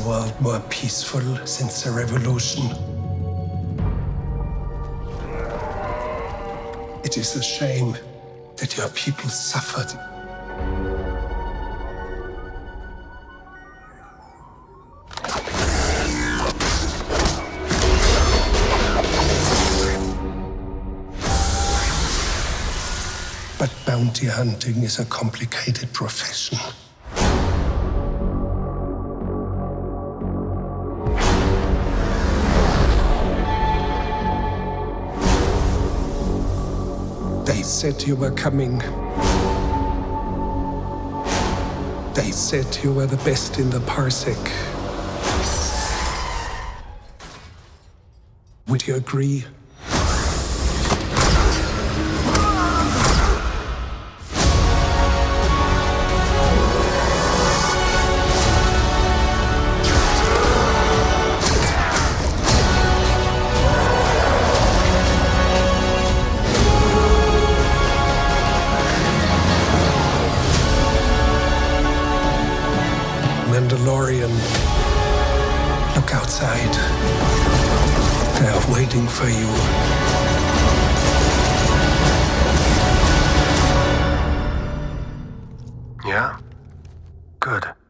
world more peaceful since the revolution? It is a shame that your people suffered. But bounty hunting is a complicated profession. They said you were coming. They said you were the best in the parsec. Would you agree? Mandalorian. Look outside. They are waiting for you. Yeah? Good.